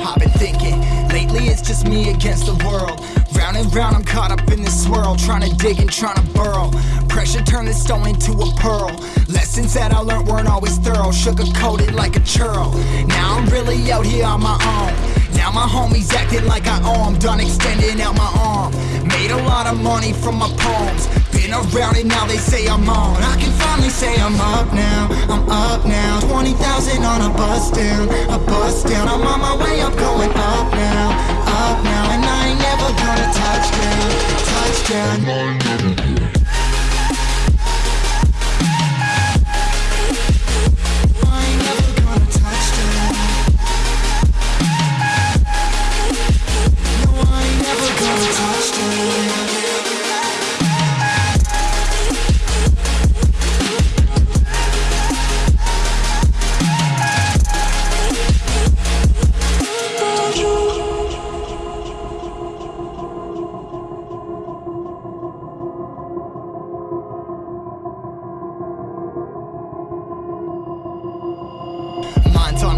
I've been thinking, lately it's just me against the world. Round and round, I'm caught up in this swirl, trying to dig and trying to burrow. Pressure turned this stone into a pearl. Lessons that I learned weren't always thorough, sugar coated like a churl. Now I'm really out here on my own. Now my homies acting like I owe done extending out my arm. Made a lot of money from my poems. Been around and now, they say I'm on. I can finally say I'm up now, I'm up now. 20,000 on a bus down, a bus down. I'm on my way up, going up now.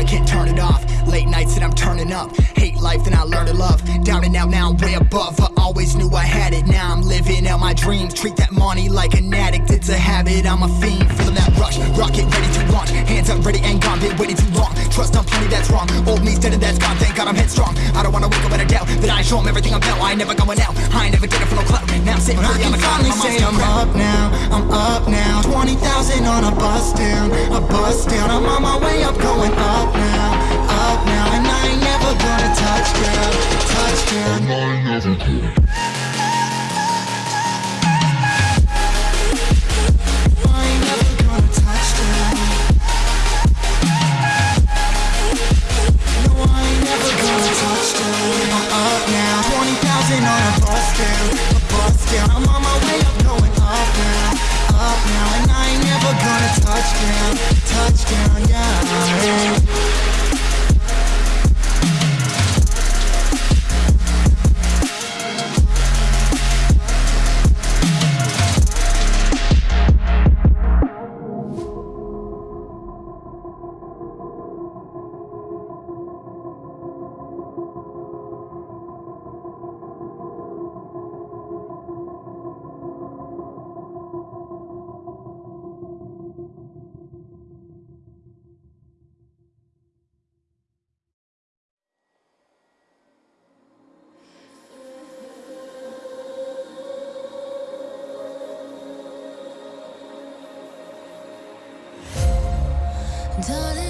I can't turn it off. Late nights and I'm turning up. Hate life, then I learn to love. Down and out, now I'm way above. I always knew I had it. Now I'm living out my dreams. Treat that money like an addict. It's a habit, I'm a fiend. Feeling that rush. Rocket ready to launch. Hands up, ready and gone. Been waiting too long. Trust on plenty, that's wrong. Old me's dead and that's gone. Thank God I'm headstrong. I don't wanna wake up in a doubt that I show 'em everything I'm about. I ain't never going out. I ain't never getting for no clout. Now I'm sitting pretty on the cloud. finally My say mom's 20,000 on a bus down, a bus down. I'm on my way up, going up now, up now. And I ain't never gonna touch down, touch down I Darling,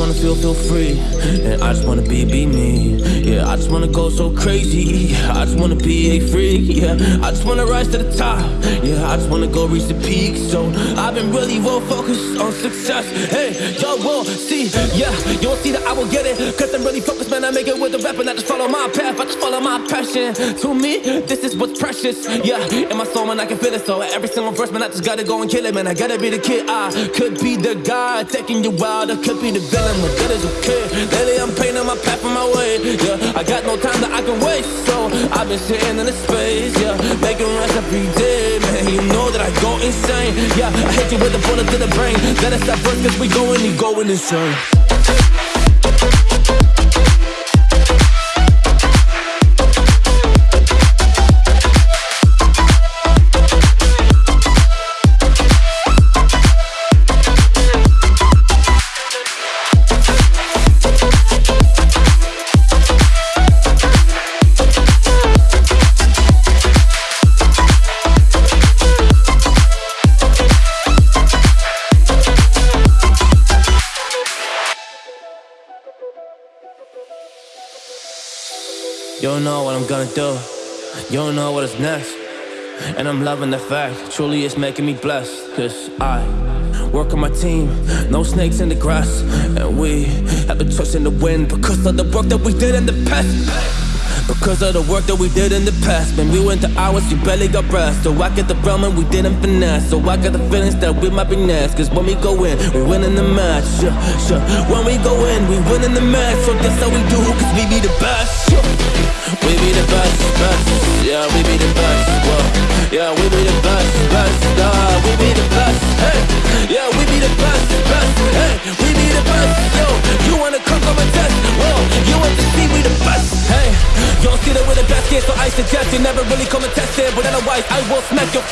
And I just wanna be, be me. Yeah, I just wanna go so crazy. I just wanna be a freak. Yeah, I just wanna rise to the top. Yeah, I just wanna go reach the peak. So I've been really well focused on success. Hey, yo, will see. Yeah, you'll see that I will get it. Cause I'm really focused, man. I make it with the rap and I just follow my path. I just follow my passion. To me, this is what's precious. Yeah, in my soul, man, I can feel it. So every single verse, man, I just gotta go and kill it, man. I gotta be the kid. I could be the guy taking you wild. I could be the villain, but good as a kid. Lately, I'm painting my path on my way. Yeah, I got no time that I can waste. So I've been sitting in the space. Yeah, making rest every day, man. You know that I go insane. Yeah, I hit you with a bullet to the brain. Let us stop first, cause we going and going insane. You don't know what I'm gonna do. You don't know what is next. And I'm loving the fact, truly it's making me blessed. Cause I work on my team, no snakes in the grass. And we have a trust in the wind because of the work that we did in the past. Because of the work that we did in the past When we went to hours, you barely got breath. So I get the realm and we didn't finesse. So I got the feelings that we might be next. Cause when we go in, we win in the match yeah, yeah. When we go in, we win in the match. So that's how we do, cause we be the best yeah. We be the best, best Yeah, we be the best, whoa don't see the best kid, so I suggest you never really come and test it. But otherwise, I will smack your